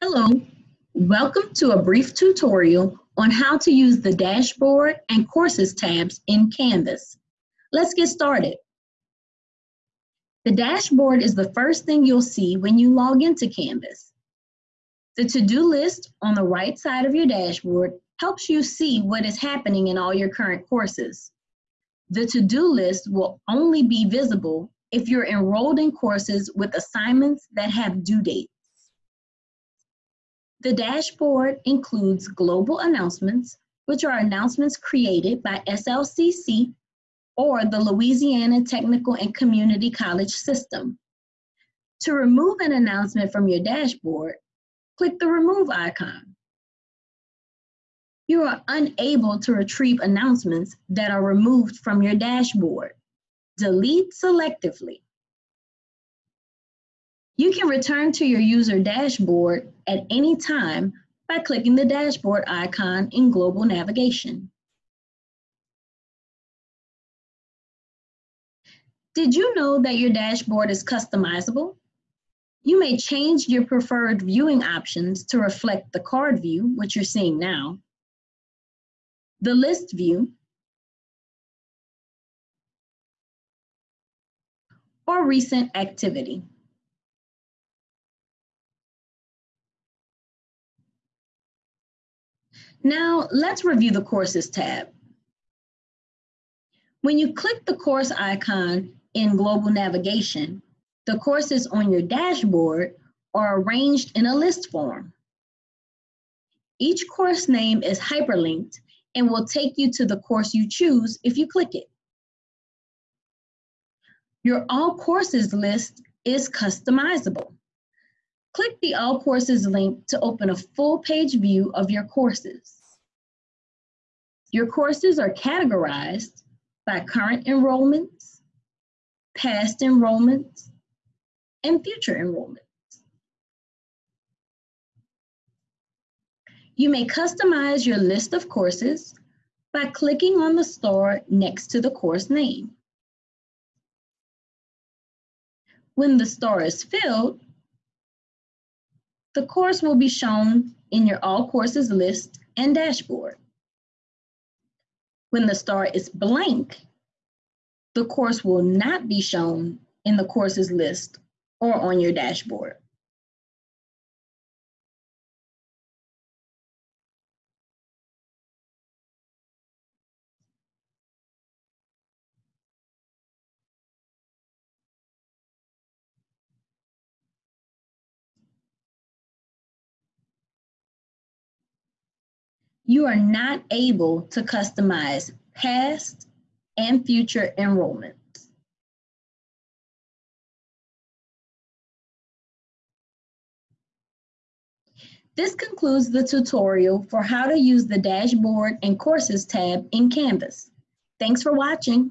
Hello, welcome to a brief tutorial on how to use the Dashboard and Courses tabs in Canvas. Let's get started. The dashboard is the first thing you'll see when you log into Canvas. The to-do list on the right side of your dashboard helps you see what is happening in all your current courses. The to-do list will only be visible if you're enrolled in courses with assignments that have due dates. The dashboard includes global announcements, which are announcements created by SLCC or the Louisiana Technical and Community College System. To remove an announcement from your dashboard, click the Remove icon. You are unable to retrieve announcements that are removed from your dashboard. Delete selectively. You can return to your user dashboard at any time by clicking the dashboard icon in global navigation. Did you know that your dashboard is customizable? You may change your preferred viewing options to reflect the card view, which you're seeing now, the list view, or recent activity. Now, let's review the Courses tab. When you click the course icon in Global Navigation, the courses on your dashboard are arranged in a list form. Each course name is hyperlinked and will take you to the course you choose if you click it. Your All Courses list is customizable. Click the All Courses link to open a full page view of your courses. Your courses are categorized by current enrollments, past enrollments, and future enrollments. You may customize your list of courses by clicking on the star next to the course name. When the star is filled, the course will be shown in your All Courses list and dashboard. When the star is blank, the course will not be shown in the courses list or on your dashboard. You are not able to customize past and future enrollments. This concludes the tutorial for how to use the Dashboard and Courses tab in Canvas. Thanks for watching.